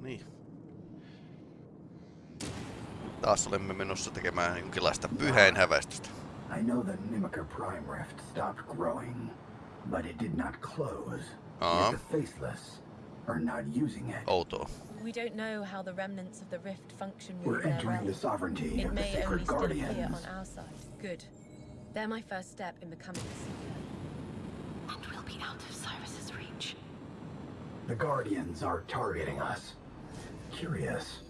No niin. Taas olemme menossa tekemään jonkinlaista pyhäinhäväistystä. I know the Nimica Prime Rift stopped growing, but it did not close. Uh-huh. The Faceless are not using it. Outoa. We don't know how the remnants of the rift function with We're entering the sovereignty It of the may only Sacred still appear Guardians. on our side. Good. They're my first step in becoming a seeker. And we'll be out of Cyrus's reach. The Guardians are targeting us. Curious.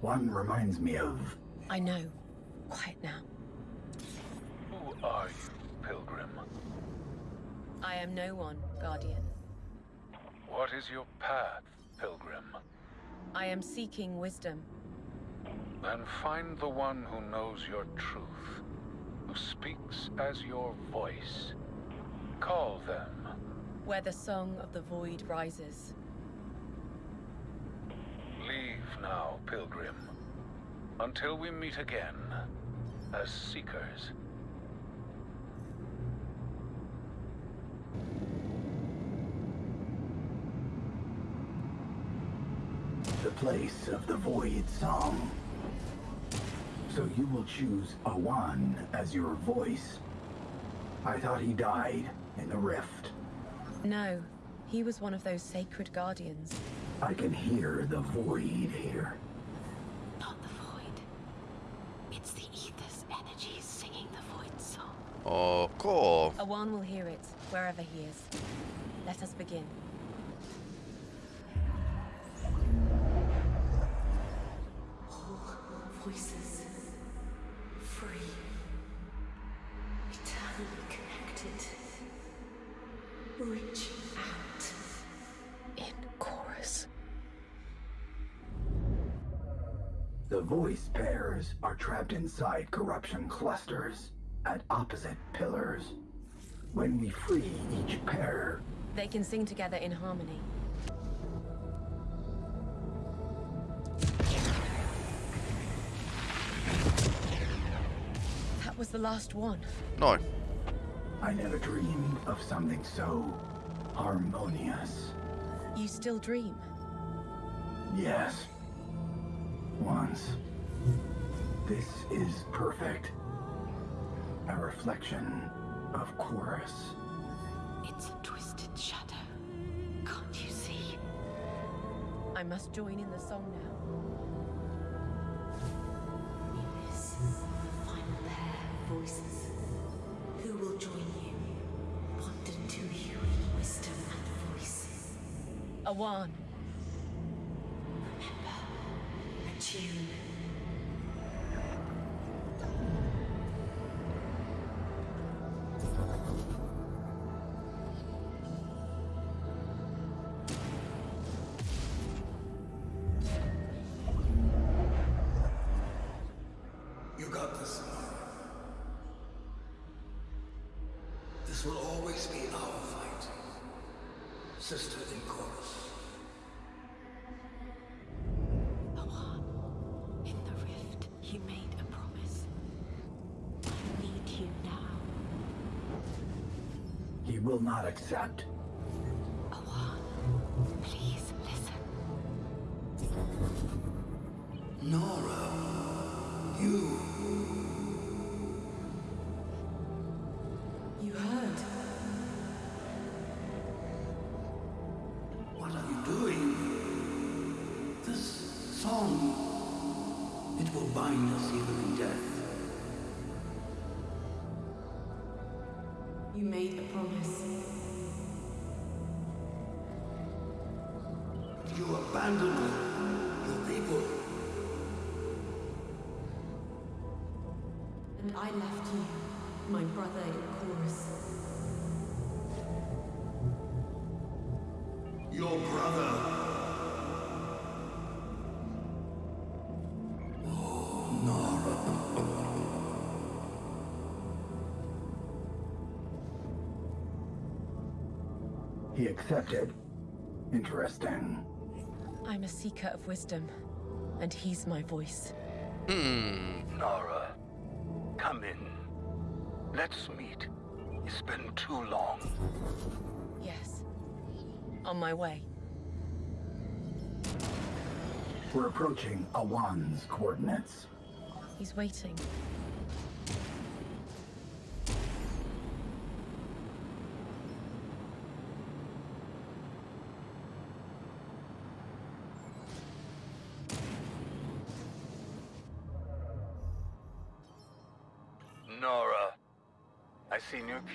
One reminds me of I know. Quiet now. Who are you, Pilgrim? I am no one, Guardian. What is your path, Pilgrim? I am seeking wisdom. Then find the one who knows your truth, who speaks as your voice. Call them. Where the song of the void rises. Leave now, Pilgrim. Until we meet again, as seekers. the place of the Void Song. So you will choose Awan as your voice. I thought he died in the rift. No, he was one of those sacred guardians. I can hear the void here. Not the void. It's the ether's energies singing the void song. Oh, Ok. Awan will hear it, wherever he is. Let us begin. The voice pairs are trapped inside corruption clusters at opposite pillars. When we free each pair, They can sing together in harmony. That was the last one. No. I never dreamed of something so harmonious. You still dream. Yes. Once. This is perfect. A reflection of chorus. It's a twisted shadow. Can't you see? I must join in the song now. This final pair of voices. Who will join you? Bond into you in wisdom and voice. Awan. Will not accept. Awan, please listen. Nara. You. You heard. What are you doing? This song. It will bind us even in death. You made a promise. You abandoned your people. And I left you, my brother in chorus. Accepted. Interesting. I'm a seeker of wisdom, and he's my voice. Hmm. Nara, come in. Let's meet. It's been too long. Yes. On my way. We're approaching Awan's coordinates. He's waiting.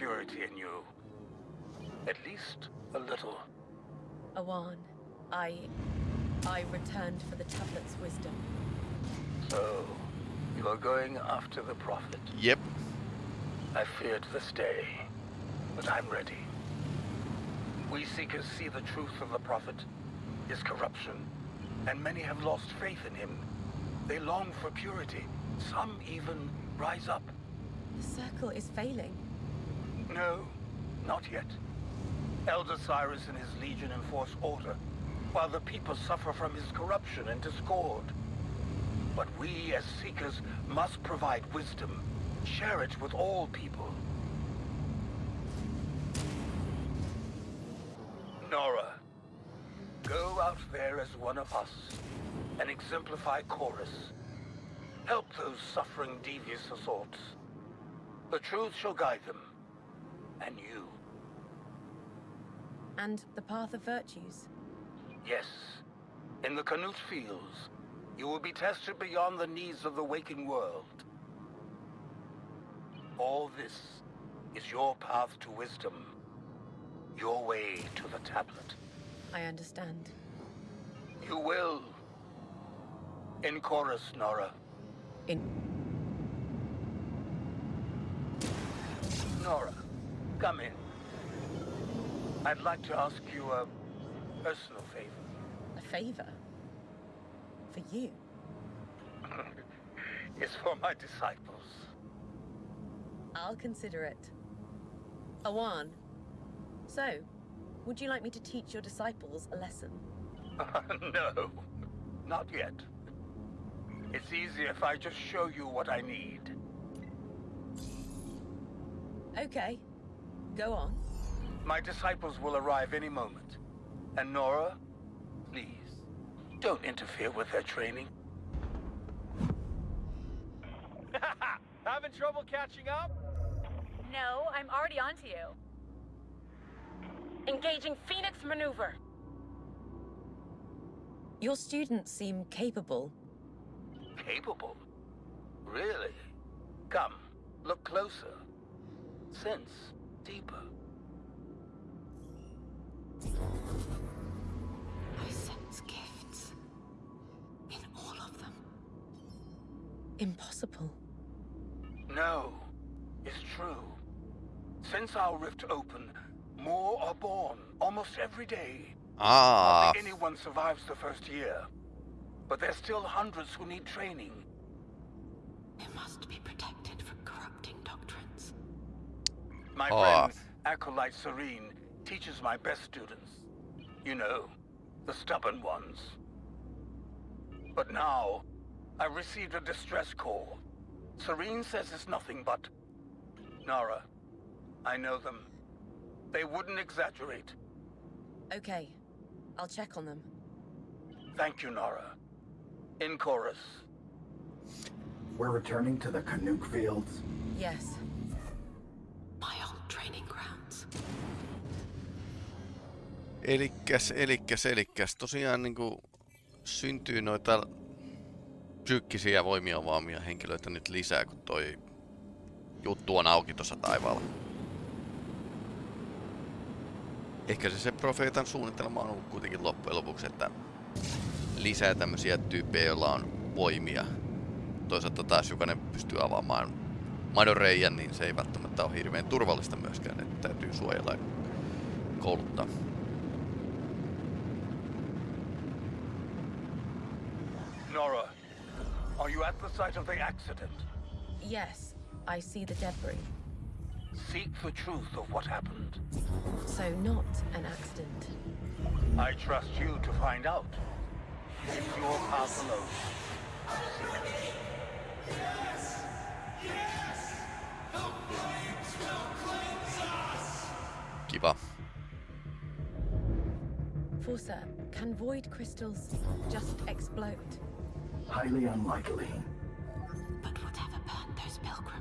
Purity in you. At least a little. Awan, I... I returned for the tablet's wisdom. So, you are going after the Prophet. Yep. I feared this day, but I'm ready. We Seekers see the truth of the Prophet, his corruption, and many have lost faith in him. They long for purity. Some even rise up. The circle is failing. No, not yet. Elder Cyrus and his legion enforce order, while the people suffer from his corruption and discord. But we, as Seekers, must provide wisdom, share it with all people. Nara, go out there as one of us, and exemplify Chorus. Help those suffering devious assaults. The truth shall guide them, and you. And the path of virtues. Yes. In the Canute Fields, you will be tested beyond the needs of the waking world. All this is your path to wisdom. Your way to the tablet. I understand. You will. In chorus, Nara. In... Nara, come in. I'd like to ask you a personal favor. A favor? For you? It's for my disciples. I'll consider it. Awan. So, would you like me to teach your disciples a lesson? no, not yet. It's easier if I just show you what I need. Okay. Go on. My disciples will arrive any moment. And Nara, please, don't interfere with their training. Having trouble catching up? No, I'm already onto you. Engaging Phoenix Maneuver. Your students seem capable. Capable? Really? Come, look closer. Sense deeper. I sense gifts. In all of them. Impossible. No, it's true. Since our rift opened, more are born almost every day. Ah, Hardly anyone survives the first year. But there's still hundreds who need training. They must be protected from corrupting doctrines. My Ah. friend, Acolyte Serene, teaches my best students. You know, the stubborn ones. But now, I received a distress call. Serene says it's nothing but... Nara, I know them. They wouldn't exaggerate. Okay. I'll check on them. Thank you, Nara. In chorus. We're returning to the Canuck fields. Yes. Elikkäs, elikkäs, elikkäs. Tosiaan niinku syntyy noita psyykkisiä voimia omaamia henkilöitä nyt lisää, kun toi juttu on auki tuossa taivaalla. Ehkä se, se profeetan suunnitelma on ollut kuitenkin loppujen lopuksi, että lisää tämmöisiä tyyppejä, joilla on voimia. Toisaalta taas jokainen pystyy avaamaan madon reijän, niin se ei välttämättä ole hirveän turvallista myöskään, että täytyy suojella ja kouluttaa. Are you at the site of the accident? Yes. I see the debris. Seek the truth of what happened. So not an accident. I trust you to find out. It's your path alone. Kiva. Forsa, can void crystals just explode? Highly unlikely. But whatever burned those pilgrims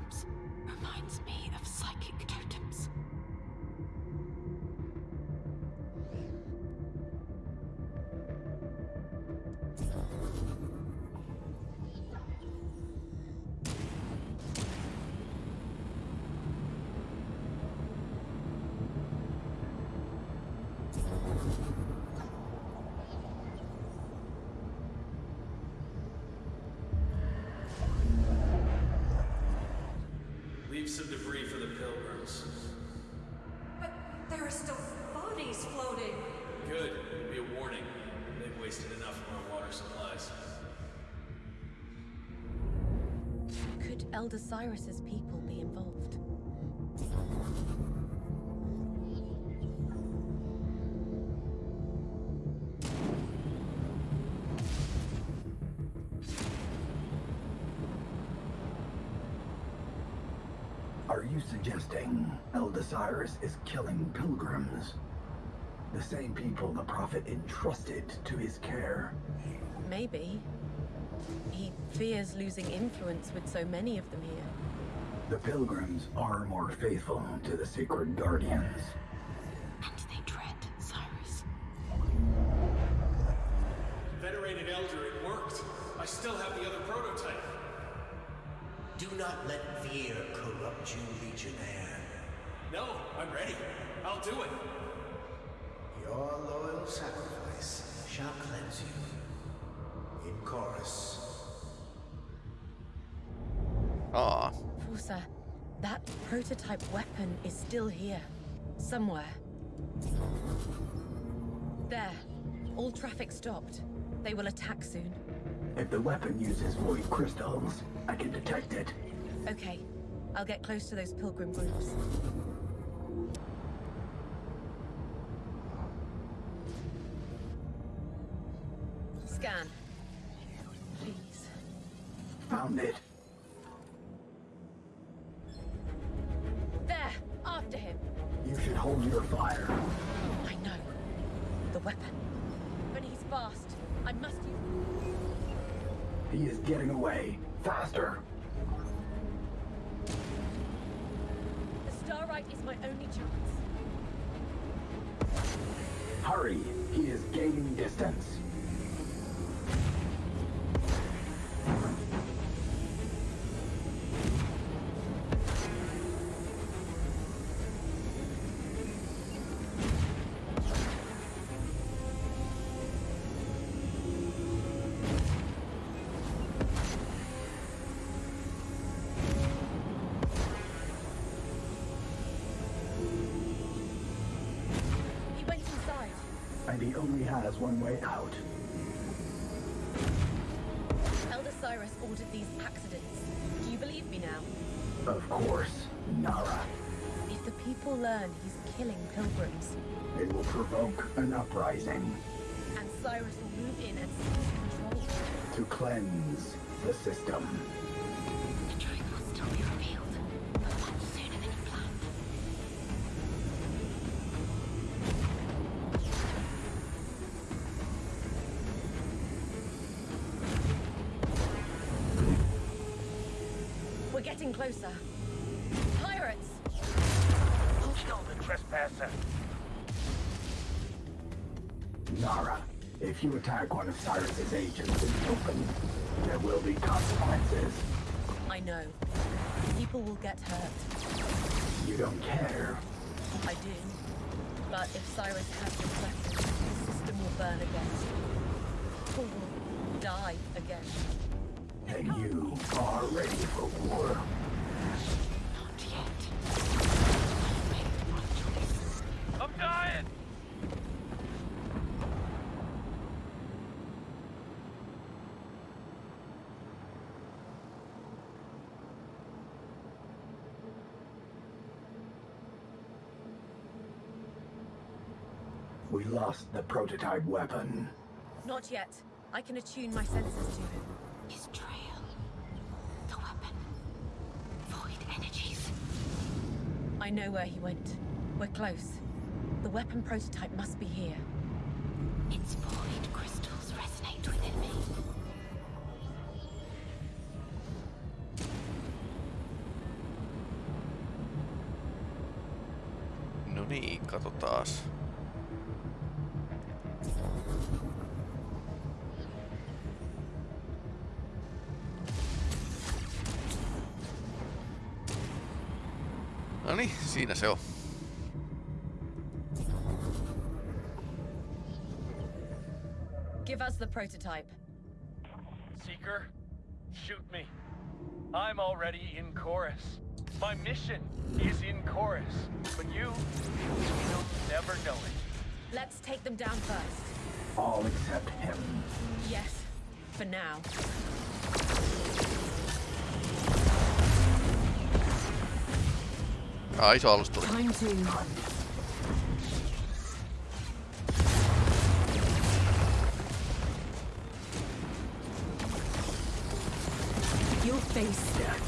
Elder Cyrus's people be involved? Are you suggesting Elder Cyrus is killing pilgrims? The same people the Prophet entrusted to his care. Maybe. He fears losing influence with so many of them here. The pilgrims are more faithful to the sacred guardians. And they dread Cyrus. Venerated Elder, it worked. I still have the other prototype. Do not let fear corrupt you, Legionnaire. No, I'm ready. I'll do it. Your loyal sacrifice shall cleanse you. In chorus. Aa, Forsa, that prototype weapon is still here. Somewhere. There. All traffic stopped. They will attack soon. If the weapon uses void crystals, I can detect it. Okay. I'll get close to those pilgrim groups. Scan. Please. Found it. He is gaining distance. Has one way out. Elder Cyrus ordered these accidents. Do you believe me now? Of course, Nara. If the people learn he's killing pilgrims, It will provoke an uprising and Cyrus will move in and seize control. to cleanse the system. The will still be getting closer. Pirates! Kill the trespasser. Nara, if you attack one of Cyrus's agents in the open, there will be consequences. I know. People will get hurt. You don't care. I do. But if Cyrus has this weapon, the system will burn again. People will die again. And you are ready for war. Not yet. I've made the right choice. I'm dying! We lost the prototype weapon. Not yet. I can attune my senses to him. His trail. The weapon. Void energies. I know where he went. We're close. The weapon prototype must be here. Its void crystals resonate within me. No niin, katsotaas. Siinä se on. Give us the prototype. Seeker, shoot me. I'm already in chorus. My mission is in chorus. But you will never know it. Let's take them down first. All except him. Yes, for now. Ah, iso alus tuli. You'll face.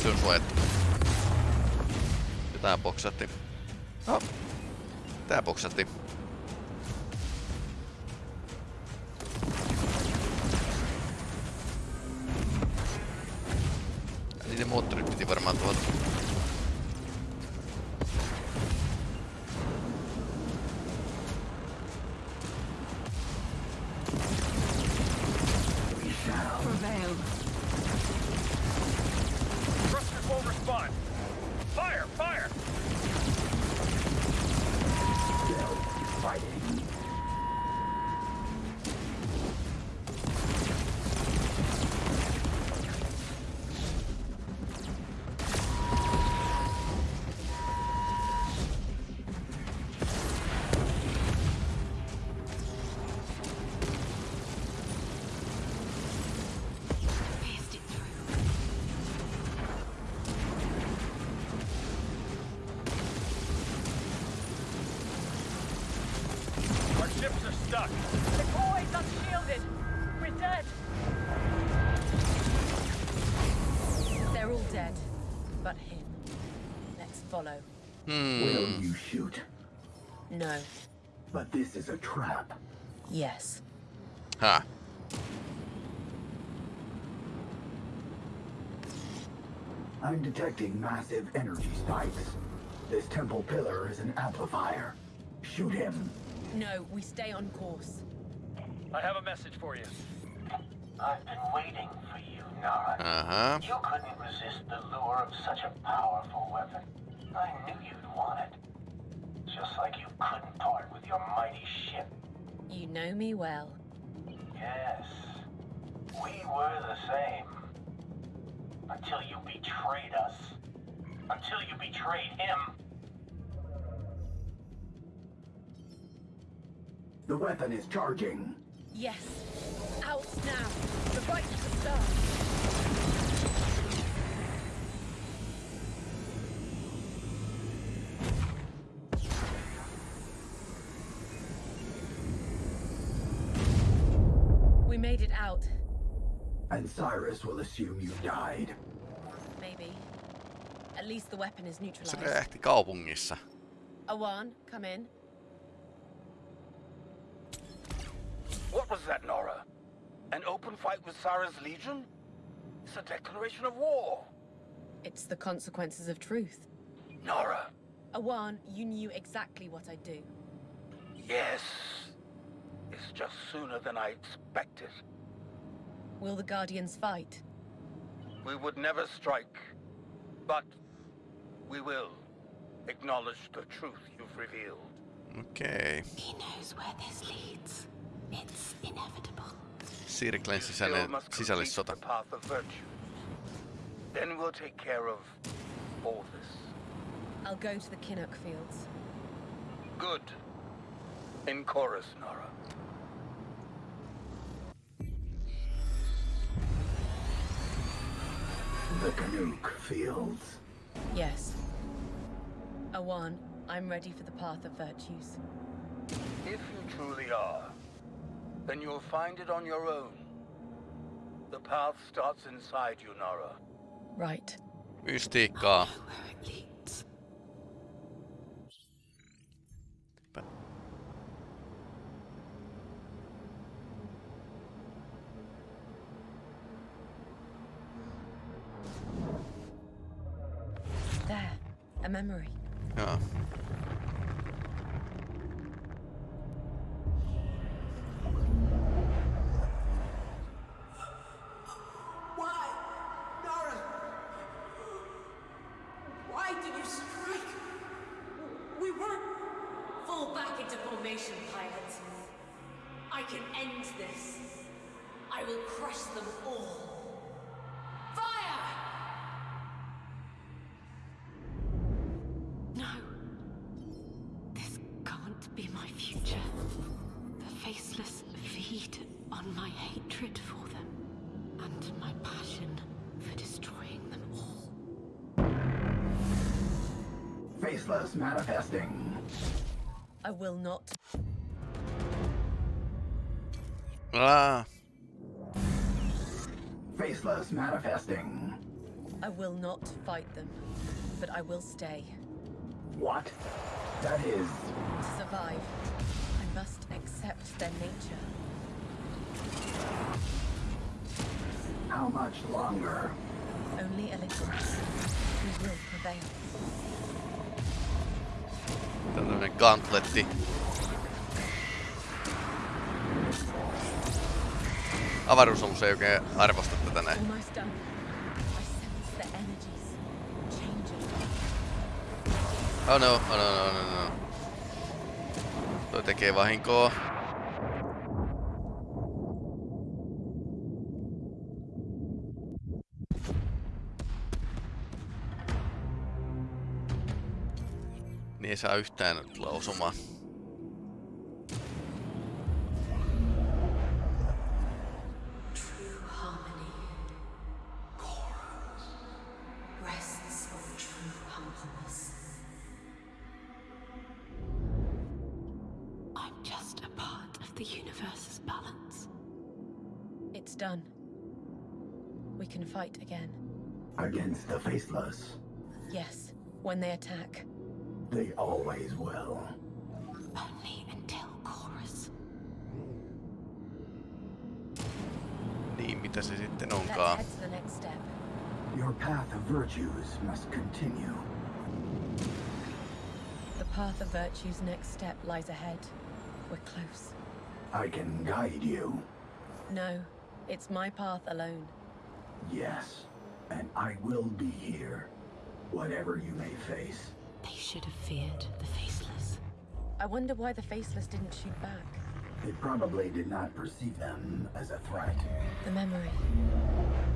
Oikeesti se on suojattu. Ja tää boksatti. Oh. Tää boksatti. Follow. Will Hmm. you shoot? No. But this is a trap. Yes. Huh. I'm detecting massive energy spikes. This temple pillar is an amplifier. Shoot him. No, we stay on course. I have a message for you. I've been waiting for you, Nara. Uh-huh. You couldn't resist the lure of such a powerful weapon. I knew you'd want it. Just like you couldn't part with your mighty ship. You know me well. Yes. We were the same. Until you betrayed us. Until you betrayed him. The weapon is charging. Yes. Out now. The fight to start. Made it out. And Cyrus will assume you died. Maybe. At least the weapon is Se neutralized. räjähti kaupungissa. Awan, come in. What was that, Nara? An open fight with Cyrus's Legion? It's a declaration of war. It's the consequences of truth. Nara, Awan, you knew exactly what I'd do. yes. It's just sooner than I expected. Will the Guardians fight? We would never strike, but we will acknowledge the truth you've revealed. Okay. He knows where this leads. It's inevitable. Sirklen Still sisäinen must complete sisällissota. the path of virtue. Then we'll take care of all this. I'll go to the Kinnock fields. Good. In chorus, Nara. The Canuck Fields. Yes. Awan, I'm ready for the path of virtues. If you truly are, then you'll find it on your own. The path starts inside you, Nara. Right. Mystiikkaa. Oh, memory. Joo. Faceless manifesting. I will not. Ah, Faceless manifesting. I will not fight them. But I will stay. What? That is. To survive, I must accept their nature. How much longer? Only a little. We will prevail. Tällainen gauntletti. Avaruusalus ei oikein arvosta tätä näin. Oh no, oh no, no, no, no. Toi tekee vahinkoa. The universe's balance. It's done. We can fight again. Against the Faceless. Yes, when they attack. They always will. Only until chorus. Niin, mitä se sitten Let's onkaan. head to the next step. Your path of virtues must continue. The path of virtue's next step lies ahead. We're close. I can guide you. No, it's my path alone. Yes. And I will be here. Whatever you may face. They should have feared the faceless. I wonder why the Faceless didn't shoot back. They probably did not perceive them as a threat. The memory.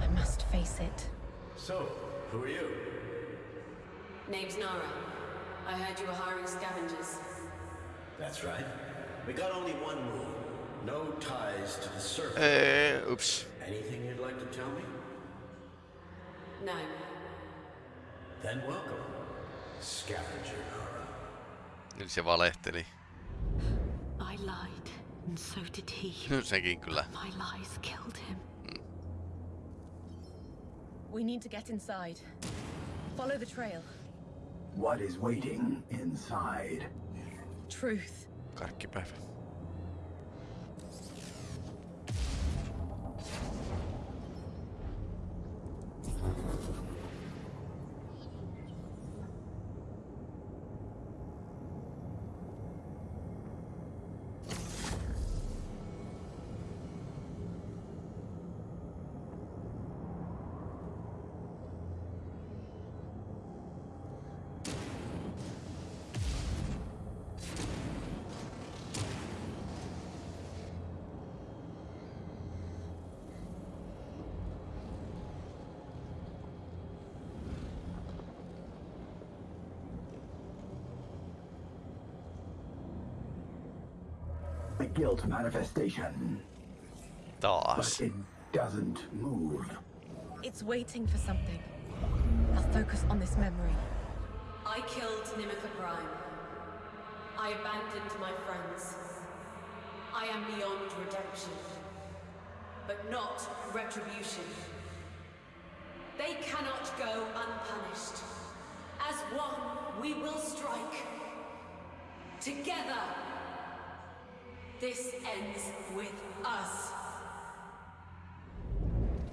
I must face it. So, who are you? Name's Nara. I heard you were hiring scavengers. That's right. We got only one rule. No ties to the surface. Eh, eee, ups. Anything you'd like to tell me? No. Then welcome. Scavenger Nara. Nyt se valehteli. I lied, and so did he. Sekin kyllä. My lies killed him. Hmm. We need to get inside. Follow the trail. what is waiting inside. Truth. Karkkipäivä. Guilt manifestation. Taas. But it doesn't move. It's waiting for something. I'll focus on this memory. I killed Nimica Prime. I abandoned my friends. I am beyond redemption. But not retribution. They cannot go unpunished. As one, we will strike. Together. This ends with us.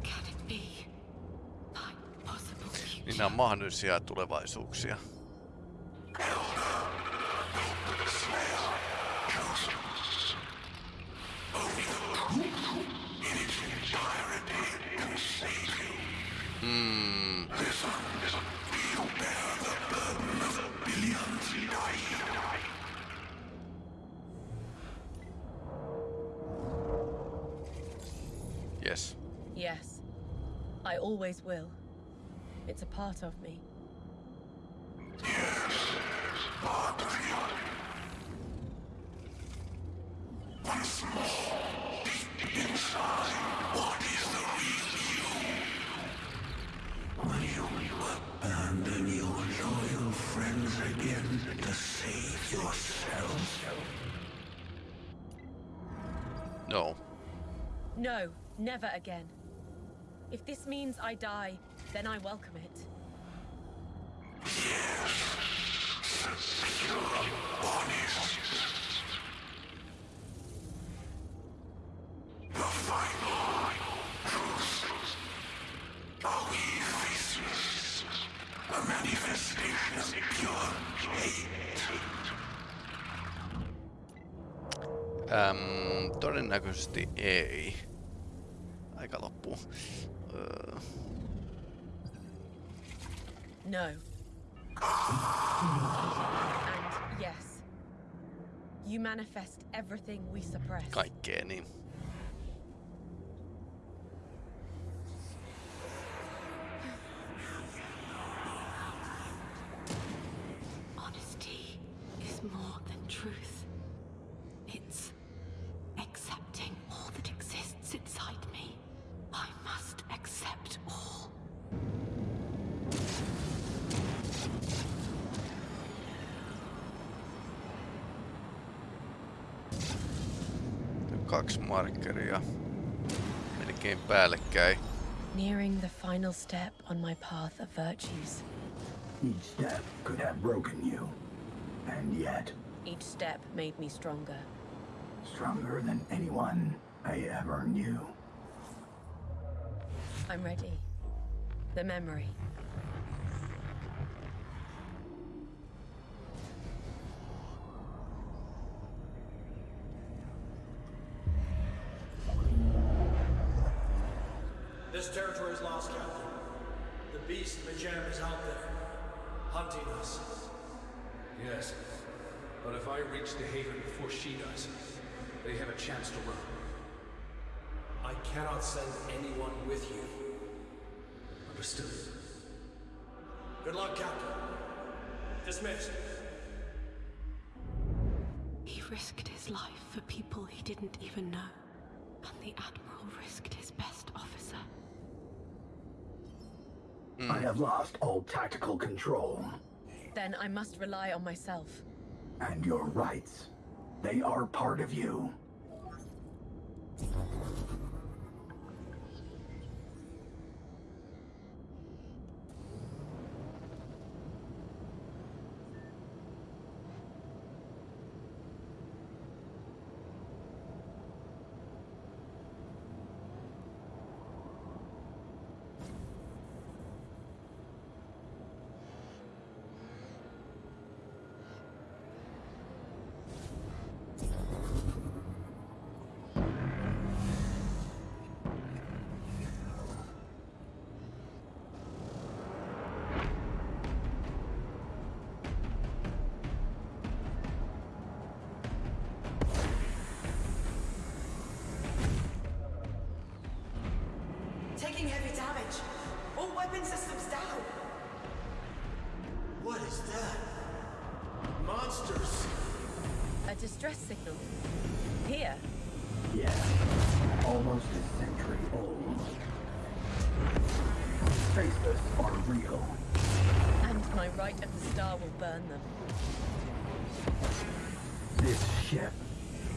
Can it be? Possible future. On mahdollisia tulevaisuuksia. It's a part of me. Will you abandon your loyal friends again to save yourself? No. No, never again. If this means I die, then I welcome it. Todennäköisesti ei. Aika loppuu. Öö, No. And yes. You manifest everything we suppress. kaikkea niin. Kaksi markkeria. Melkein päällekkäin. Nearing the final step on my path of virtues. Each step could have broken you. And yet, Each step made me stronger. stronger than anyone I ever knew. I'm ready. The memory. Didn't even know. And the Admiral risked his best officer. I have lost all tactical control. Then I must rely on myself. And your rights. They are part of you. Signal. Here. Yes, almost a century old. Faceless are real. And my right of the star will burn them. This ship.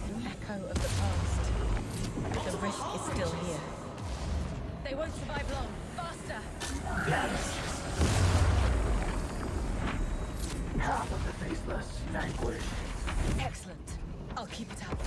An echo of the past. The risk is still here. They won't survive long. Faster! Yes. Half of the faceless vanquished. Keep it up.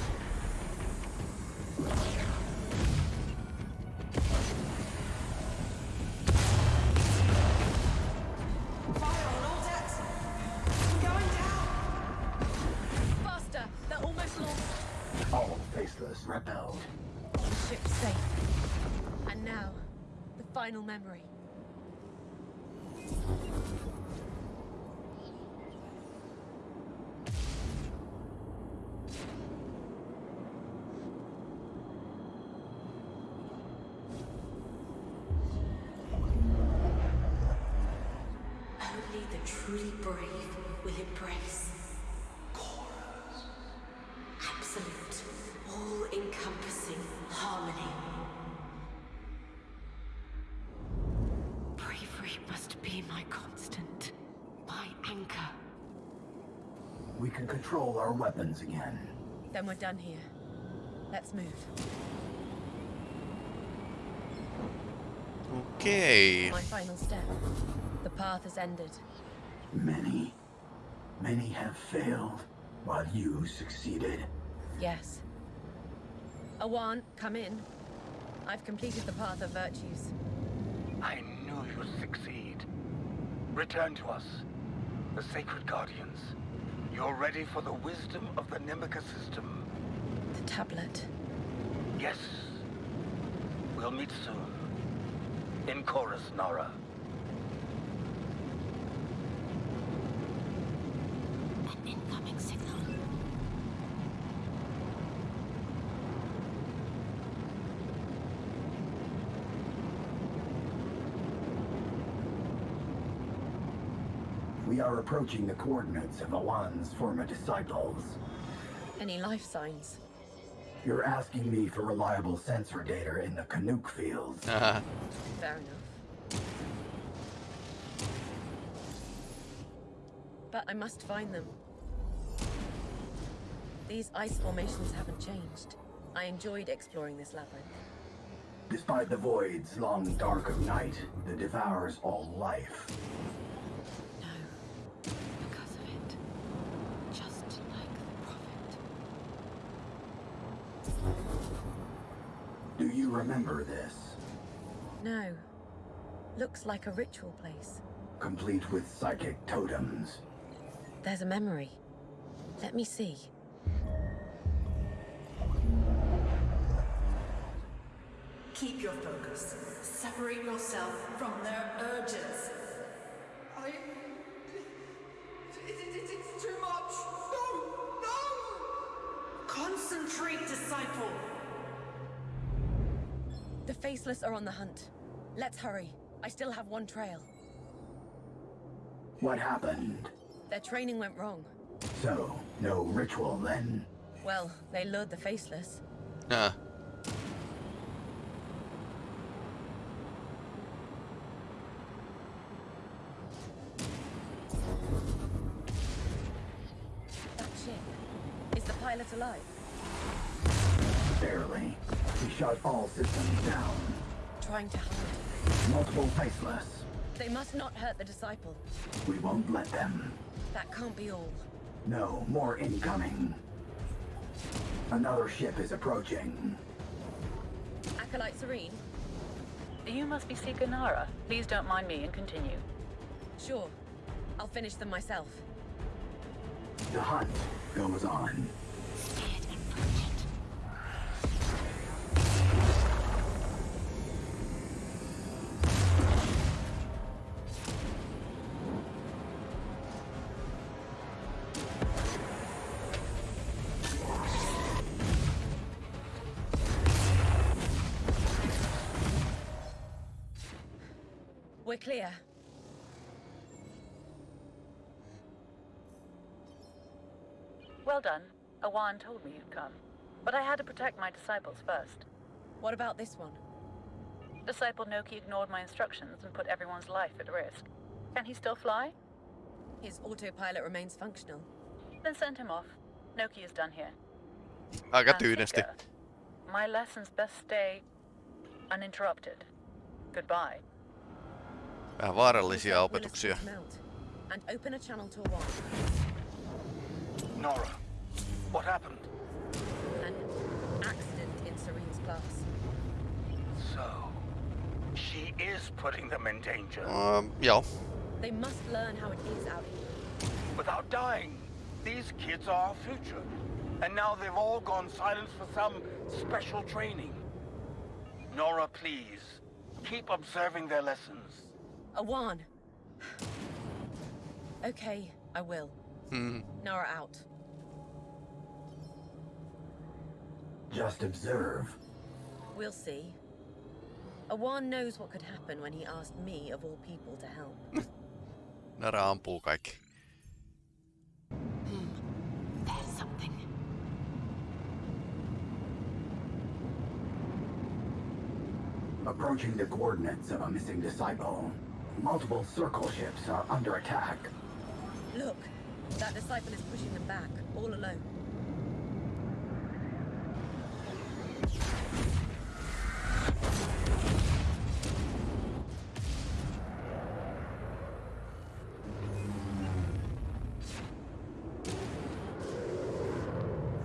Truly brave will embrace. Absolute, all-encompassing harmony. Bravery must be my constant, my anchor. We can control our weapons again. Then we're done here. Let's move. Okay. My final step. The path has ended. Many, many have failed, while you succeeded. Yes. Awan, come in. I've completed the path of virtues. I knew you'd succeed. Return to us, the Sacred Guardians. You're ready for the wisdom of the Nimica system. The tablet. Yes. We'll meet soon. In Chorus, Nara. We are approaching the coordinates of Awan's former disciples. Any life signs? You're asking me for reliable sensor data in the Canuck fields. Haha. Fair enough. But I must find them. These ice formations haven't changed. I enjoyed exploring this labyrinth. Despite the void's long dark of night that devours all life, No. Because of it. Just like the Prophet. do you remember this? No. Looks like a ritual place. Complete with psychic totems. There's a memory. Let me see. Keep your focus. Separate yourself from their urges. The Faceless are on the hunt. Let's hurry. I still have one trail. What happened? Their training went wrong. So, no ritual then? Well, they lured the Faceless. Huh. Trying to hide. Multiple faceless. They must not hurt the disciple. We won't let them. That can't be all. No, more incoming. Another ship is approaching. Acolyte Serene? You must be Seeker Nara. Please don't mind me and continue. Sure. I'll finish them myself. The hunt goes on. Clear. Well done. Awan told me you'd come. But I had to protect my disciples first. What about this one? Disciple Noki ignored my instructions and put everyone's life at risk. Can he still fly? His autopilot remains functional. Then send him off. Noki is done here. Aika And tyynesti. Seeker, My lessons best stay uninterrupted. Goodbye. Vähän vaarallisia Will opetuksia. and open a channel to a. Nara, what happened? An accident in Serene's class. So, she is putting them in danger. Um, joo. They must learn how it is out here. Without dying. These kids are our future. And now they've all gone silent for some special training. Nara, please. Keep observing their lessons. Awan! okay, I will. Hmm. Nara out. Just observe. We'll see. Awan knows what could happen when he asked me, of all people, to help. Nara ampuu kaikki. There's something. Approaching the coordinates of a missing disciple. Multiple circle ships are under attack. Look, that disciple is pushing them back, all alone.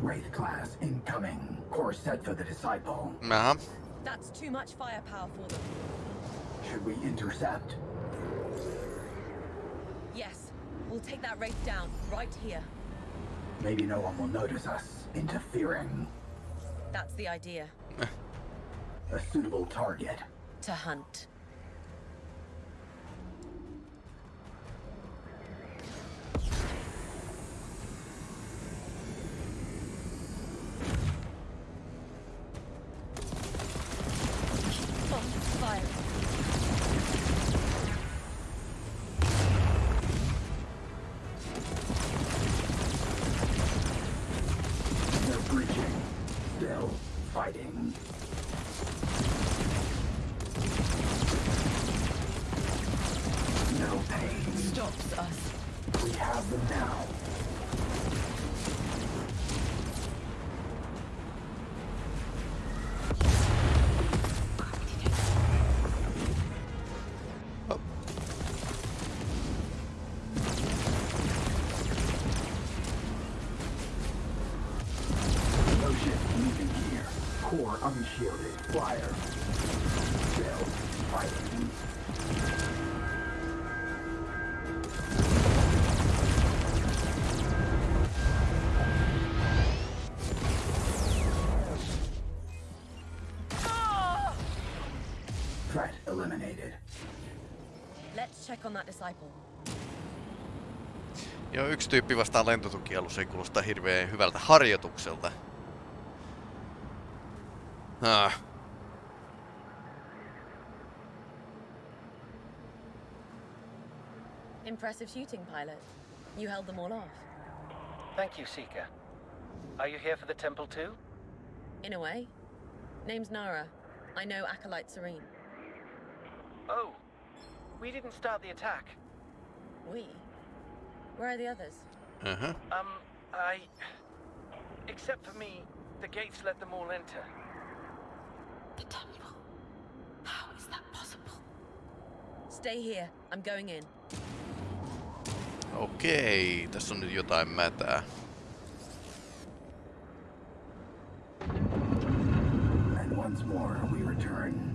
Wraith class incoming. Course set for the disciple. Aha. That's too much firepower for them. Should we intercept? Yes, we'll take that wraith down, right here. Maybe no one will notice us interfering. That's the idea. A suitable target. To hunt. Check on that disciple. Joo, yksi tyyppi vastaan lentotukialus ei kuulosta hirveän hyvältä harjoitukselta. Ah. Impressive shooting, pilot. You held them all off. Thank you, Seeker. Are you here for the temple too? In a way. Name's Nara. I know Acolyte Serene. Oh, we didn't start the attack. We? Where are the others? Uh-huh. Um, I... Except for me, the gates let them all enter. The temple. How is that possible? Stay here. I'm going in. Okei, tässä on nyt jotain mätää. And once more we return.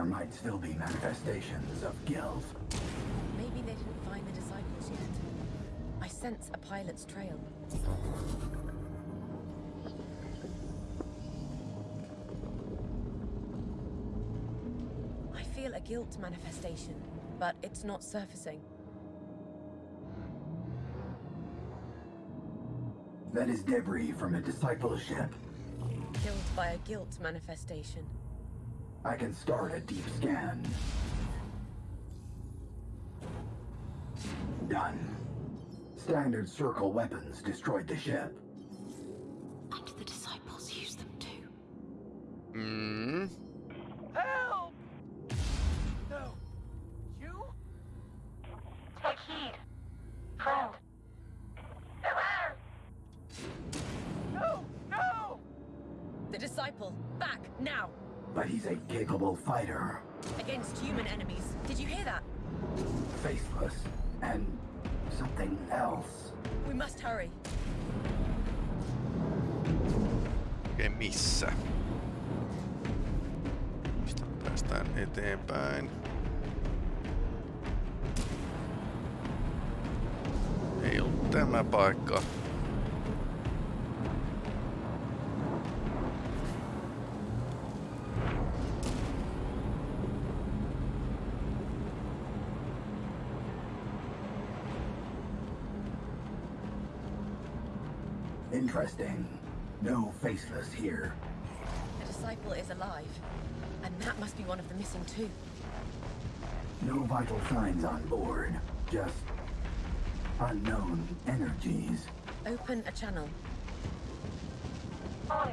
There might still be manifestations of guilt. Maybe they didn't find the disciples yet. I sense a pilot's trail. I feel a guilt manifestation, but it's not surfacing. That is debris from a discipleship. Killed by a guilt manifestation. I can start a deep scan. Done. Standard circle weapons destroyed the ship. And the disciples used them too. Hmm? Interesting. No faceless here. The disciple is alive. And that must be one of the missing too. No vital signs on board. Just unknown energies. Open a channel. On.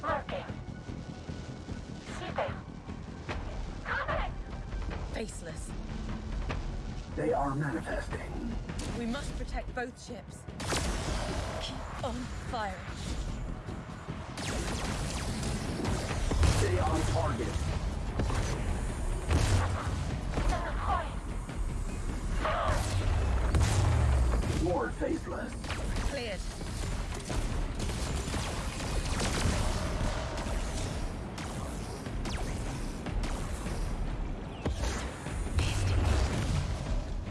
Marking. Coming! Faceless. They are manifesting. We must protect both ships. On firing. Stay on target. More faceless. Cleared.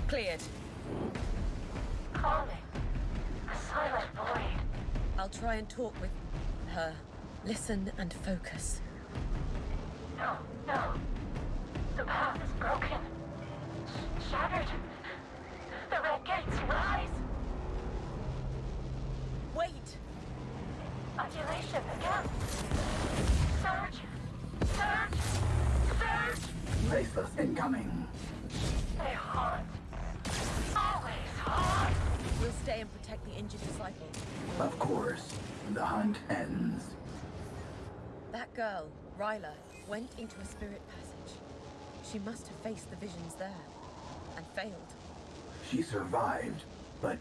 Cleared. Try and talk with her. Listen and focus. Girl, Ryla, went into a spirit passage. She must have faced the visions there. And failed. She survived, but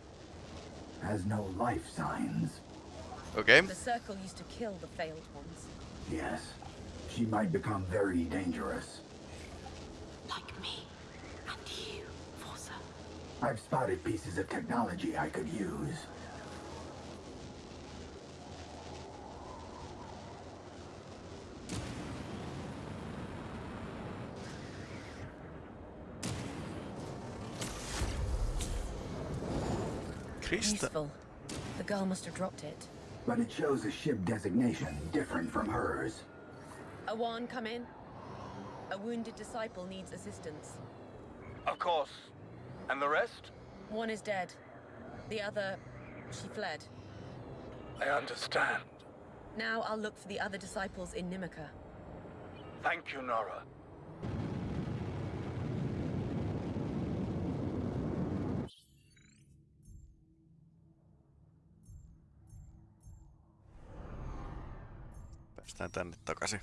has no life signs. Okay. The circle used to kill the failed ones. Yes. She might become very dangerous. Like me. And you, Forsa. I've spotted pieces of technology I could use. Krista. Useful. The girl must have dropped it. But it shows a ship designation different from hers. Awan, come in. A wounded disciple needs assistance. Of course. And the rest? One is dead. The other, she fled. I understand. Now I'll look for the other disciples in Nimica. Thank you, Nara. Päästään tänne takaisin.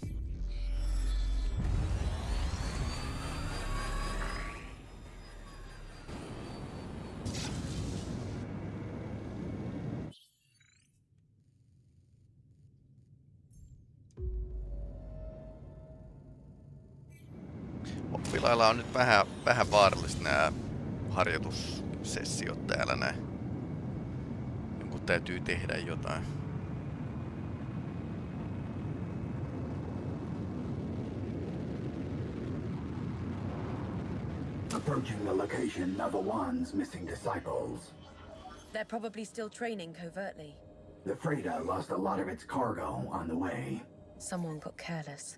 Oppilailla on nyt vähän, vähän vaarallista nämä harjoitussessiot täällä näin. Jonkun täytyy tehdä jotain. Approaching the location of Awan's missing disciples. They're probably still training covertly. The freighter lost a lot of its cargo on the way. Someone got careless.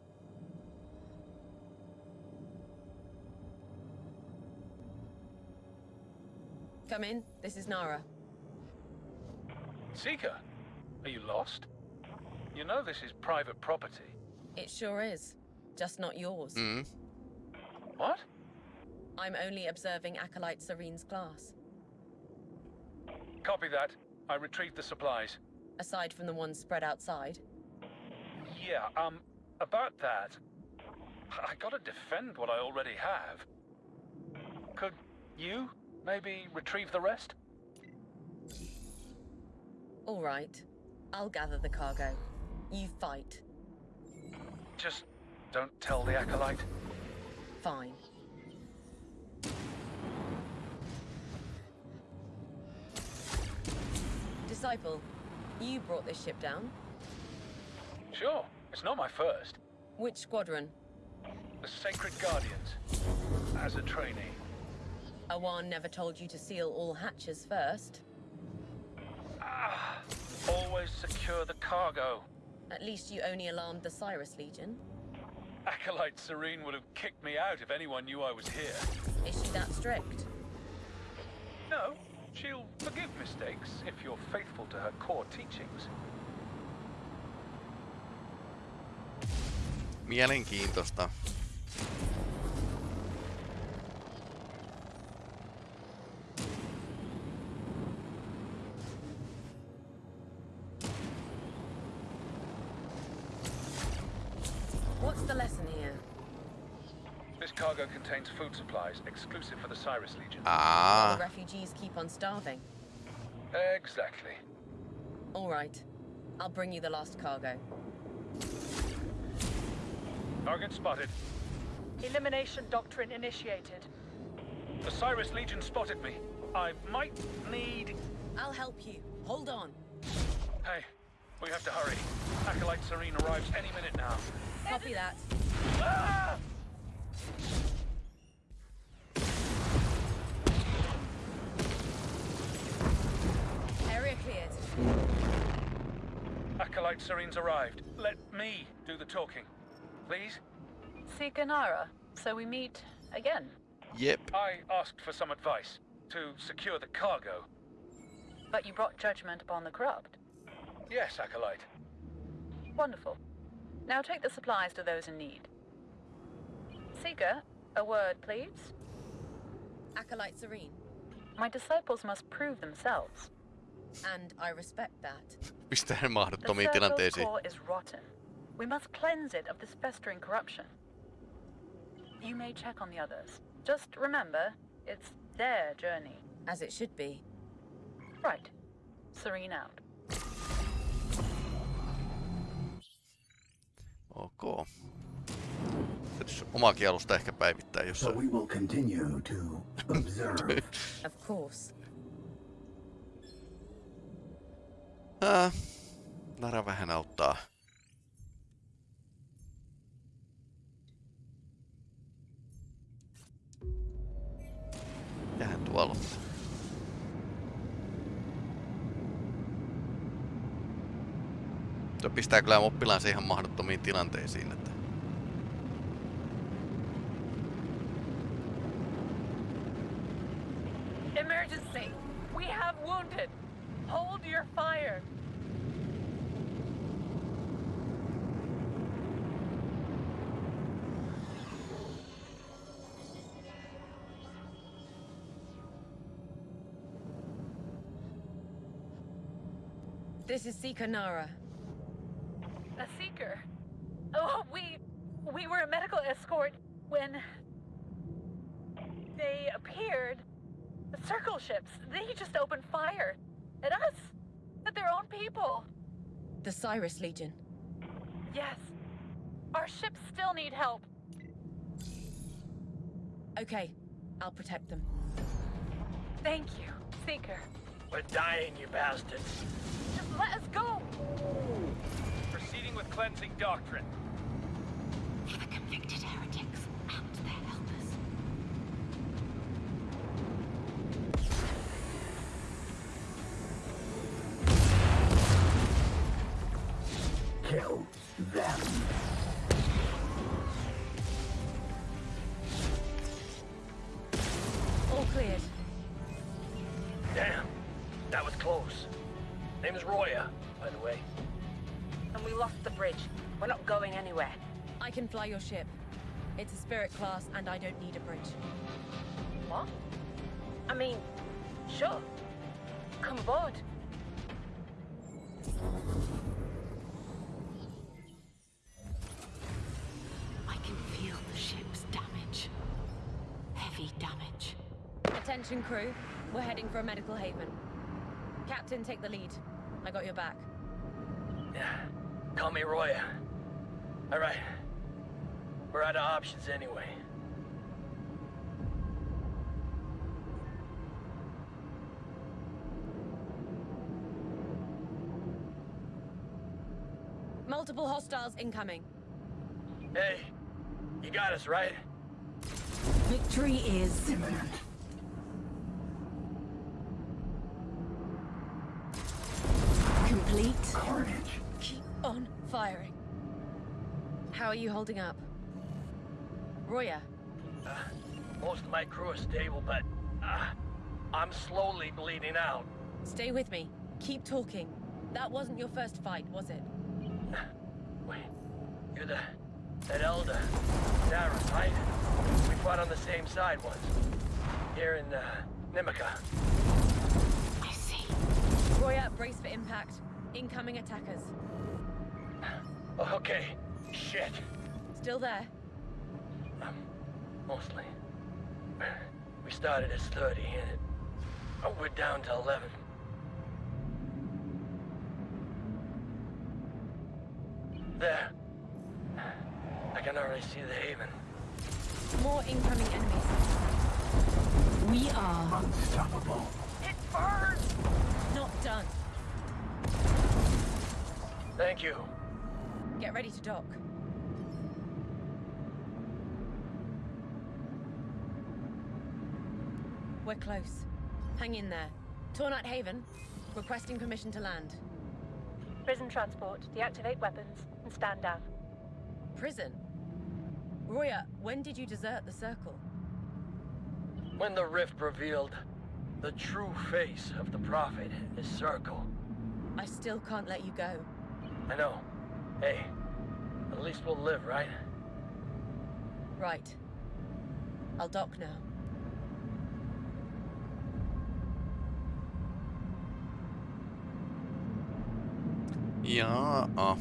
Come in. This is Nara. Seeker, are you lost? You know this is private property. It sure is. Just not yours. Mm. What? I'm only observing Acolyte Serene's class. Copy that. I retrieved the supplies. Aside from the ones spread outside. Yeah, um, about that. I gotta defend what I already have. Could you maybe retrieve the rest? All right. I'll gather the cargo. You fight. Just don't tell the Acolyte. Fine. Disciple, you brought this ship down. Sure, it's not my first. Which squadron? The Sacred Guardians. As a trainee. Awan never told you to seal all hatches first. Ah, always secure the cargo. At least you only alarmed the Cyrus Legion. Acolyte Serene would have kicked me out if anyone knew I was here. Is she that strict? No, she'll forgive mistakes if you're faithful to her core teachings. Mielenkiintoista. What's the lesson here? This cargo contains food supplies exclusive for the Cyrus Legion. Ah. The on starving. Exactly. All right. I'll bring you the last cargo. Target spotted. Elimination doctrine initiated. The Cyrus Legion spotted me. I might need... I'll help you. Hold on. Hey, we have to hurry. Acolyte Serene arrives any minute now. Copy that. Ah! Area cleared. Acolyte Serene's arrived. Let me do the talking. Please? Seeker Nara, so we meet again. Yep. I asked for some advice to secure the cargo. But you brought judgment upon the corrupt. Yes, Acolyte. Wonderful. Now take the supplies to those in need. Seeker, a word, please. Acolyte Serene. My disciples must prove themselves. And I respect that. Pistää The mahdottomiin circle's tilanteisiin. core is rotten. We must cleanse it of this festering corruption. You may check on the others. Just remember, it's their journey. As it should be. Right. Serene out. Ok. Täytyisi omaakin alusta ehkä päivittää So we will continue to observe. Of course. Ah, Nara vähän auttaa. Mitähän tuolla? Tuo pistää kyllä oppilaansa ihan mahdottomiin tilanteisiin, This is Seeker Nara. A seeker. Oh, we... we were a medical escort when... They appeared. The circle ships, they just opened fire. At us. At their own people. The Cyrus Legion. Yes. Our ships still need help. Okay, I'll protect them. Thank you, Seeker. We're dying, you bastards. Just let us go! Proceeding with cleansing doctrine. The convicted heretics your ship. It's a spirit class, and I don't need a bridge. What? I mean, sure. Come aboard. I can feel the ship's damage. Heavy damage. Attention, crew. We're heading for a medical haven. Captain, take the lead. I got your back. Yeah. Call me Roya. Alright. We're out of options anyway. Multiple hostiles incoming. Hey, you got us, right? Victory is imminent. Complete. Carnage. Keep on firing. How are you holding up? Roya. Uh, most of my crew are stable, but uh, I'm slowly bleeding out. Stay with me. Keep talking. That wasn't your first fight, was it? Wait, you're the that elder, Sarah, right? We fought on the same side once. Here in uh, Nimica. I see. Roya, brace for impact. Incoming attackers. Okay. Shit. Still there? Mostly. We started as 30 and it, oh, we're down to 11. There. I can already see the haven. More incoming enemies. We are unstoppable. It burns! Not done. Thank you. Get ready to dock. We're close. Hang in there. Tornite Haven, requesting permission to land. Prison transport, deactivate weapons, and stand down. Prison? Roya, when did you desert the Circle? When the rift revealed the true face of the Prophet, his circle. I still can't let you go. I know. Hey, at least we'll live, right? Right. I'll dock now. Jaa.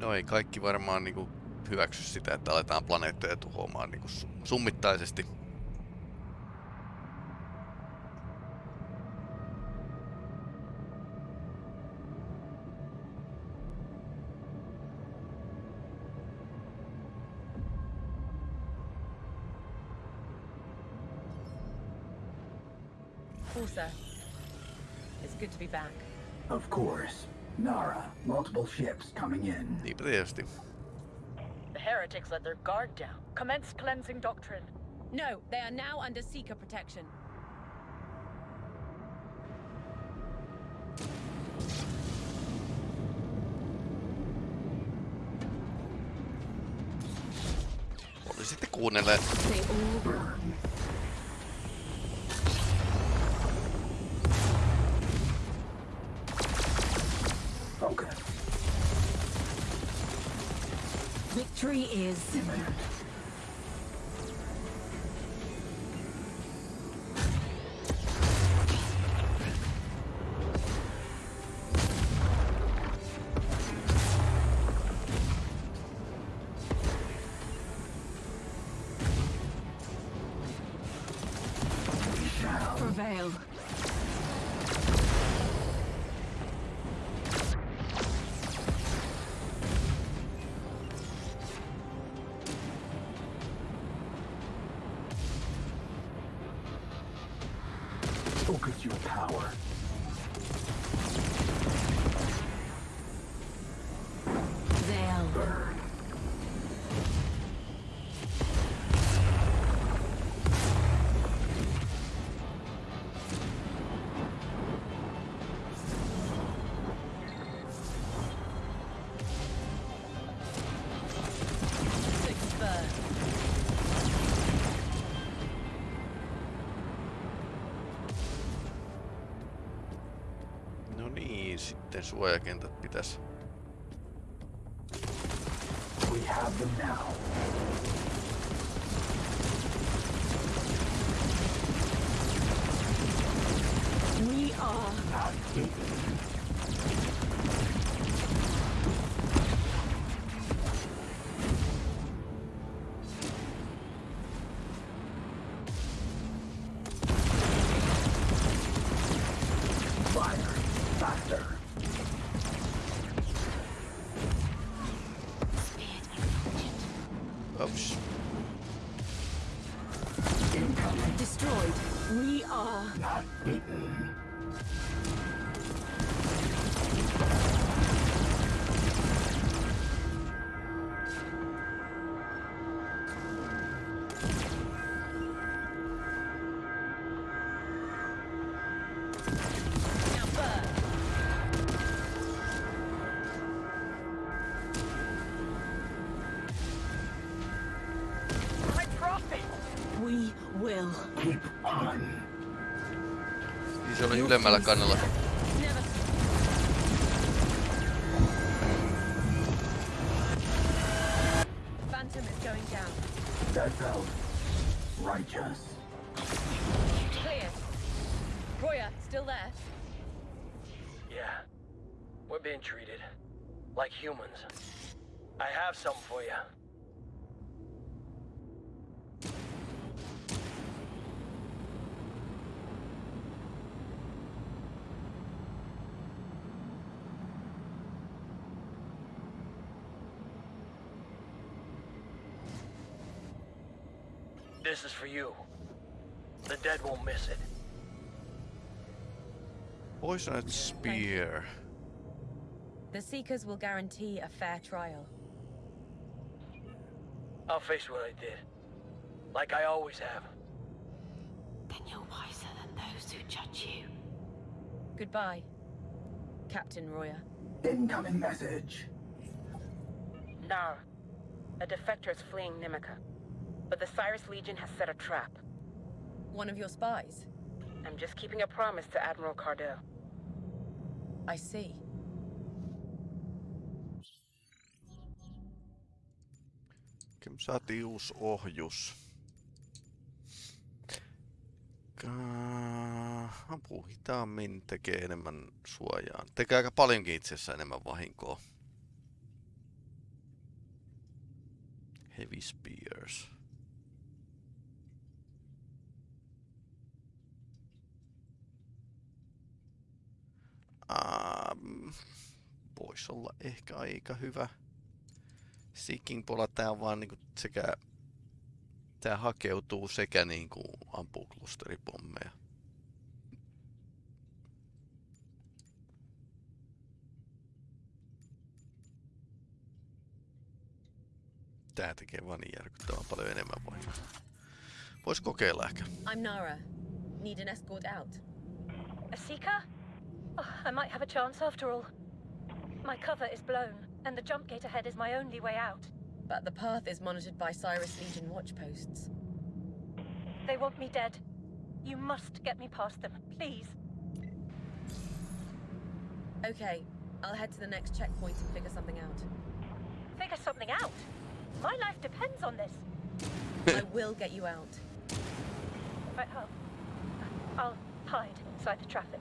No ei kaikki varmaan niinku hyväksy sitä, että aletaan planeettoja tuhoamaan niinku summittaisesti. Ships coming in. Niinpä. The heretics let their guard down. Commence cleansing doctrine. No, they are now under Seeker protection. Olisitte kuunnelleet. Victory is prevail. Niin, sitten suojakentät pitäisi. We have them now. Se oli ylemmällä kannalla. Phantom is going down. That felt righteous. Clear. Roya, still there? Yeah. We're being treated like humans. I have something for you. This is for you. The dead won't miss it. Poisoned Spear. The Seekers will guarantee a fair trial. I'll face what I did. Like I always have. Then you're wiser than those who judge you. Goodbye, Captain Roya. Incoming message. Nar. A defector is fleeing Nimica. But the Cyrus Legion has set a trap. One of your spies? I'm just keeping a promise to Admiral Cardell. I see. Kyllä me saatiin uusi ohjus. Ampuu hitaammin, tekee enemmän suojaa. Tekee aika paljonkin itse asiassa enemmän vahinkoa. Heavy Spears. Voisi olla ehkä aika hyvä. Seeking Pola tää on vaan niinku sekä... Tää hakeutuu sekä niinku ampuu klusteripommeja. Tää tekee vaan niin järkyttävän paljon enemmän vahinkoa. Vois kokeilla ehkä. I'm Nara. Need an escort out. A seeker? Oh, I might have a chance after all. My cover is blown, and the jump gate ahead is my only way out. But the path is monitored by Cyrus Legion watchposts. They want me dead. You must get me past them, please. Okay, I'll head to the next checkpoint and figure something out. Figure something out. My life depends on this. I will get you out. Right, I'll, I'll hide inside the traffic.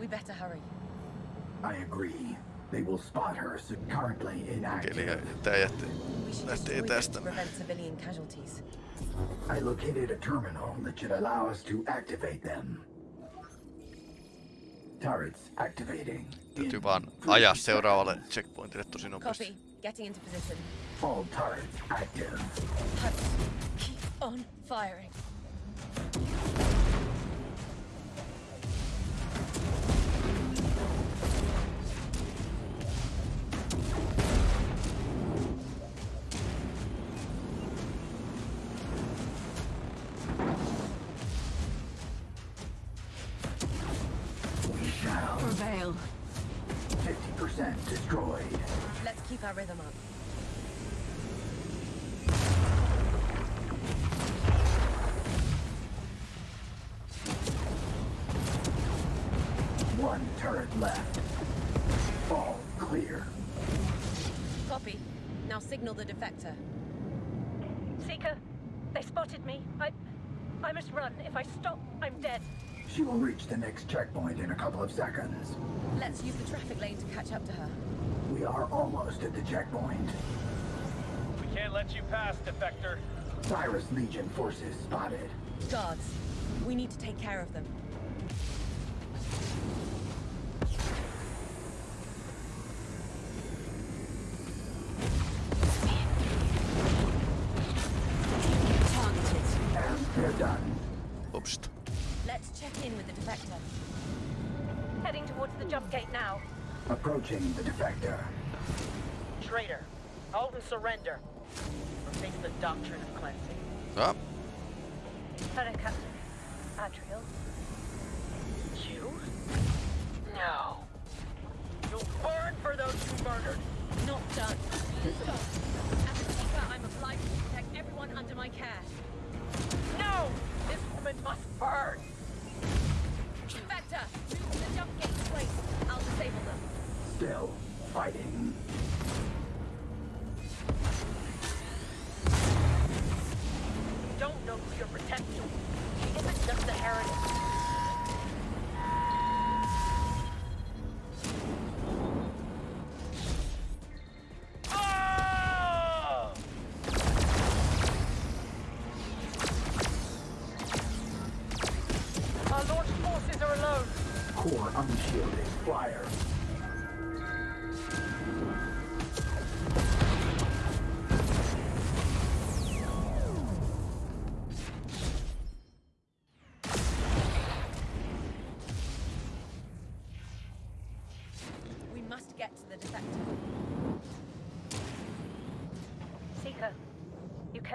We better hurry. I agree. They will spot her so currently Okei, inactive. eli tää jätti, We should lähtee destroy this tästä. to prevent civilian casualties. I located a terminal that should allow us to activate them. Turrets activating. Täytyy vaan ajaa seuraavalle checkpointille tosi nopeasti. Copy. Getting into position. All turrets active. Huts, keep on firing. She will reach the next checkpoint in a couple of seconds. Let's use the traffic lane to catch up to her. We are almost at the checkpoint. We can't let you pass, Defector. Cyrus Legion forces spotted. Guards, we need to take care of them.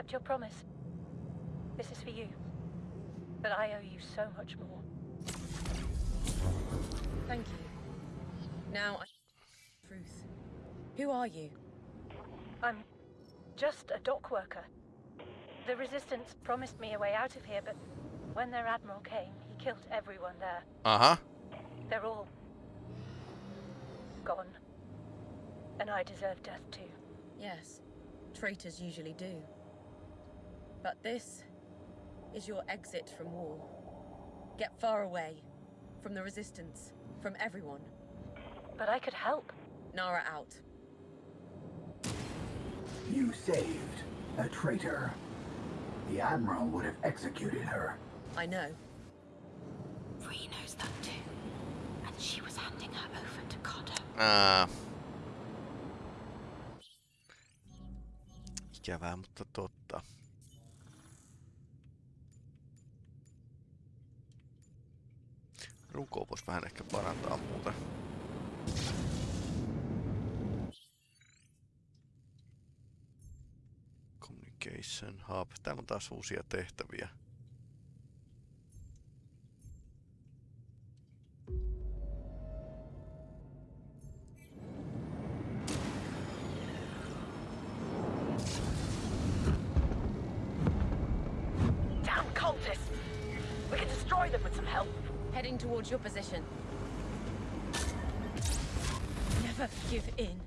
Kept your promise. This is for you. But I owe you so much more. Thank you. Now, I... Truth. Who are you? I'm just a dock worker. The Resistance promised me a way out of here, but when their admiral came, he killed everyone there. Uh huh. They're all gone. And I deserve death too. Yes, traitors usually do. But this is your exit from war. Get far away. From the Resistance. From everyone. But I could help. Nara out. You saved a traitor. The Admiral would have executed her. I know. Ree knows that too. And she was handing her over to Cotter. Ää... Ah. Ikävää, mutta totta. Runkoa voisi vähän ehkä parantaa muuten. Communication Hub. Täällä on taas uusia tehtäviä. Heading towards your position. Never give in.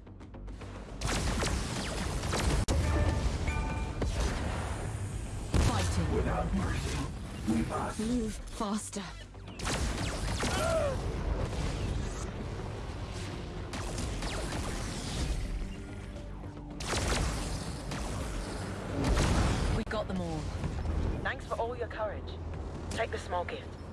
Fighting. Without mercy, we must. Move faster. We got them all. Thanks for all your courage. Take the small gift.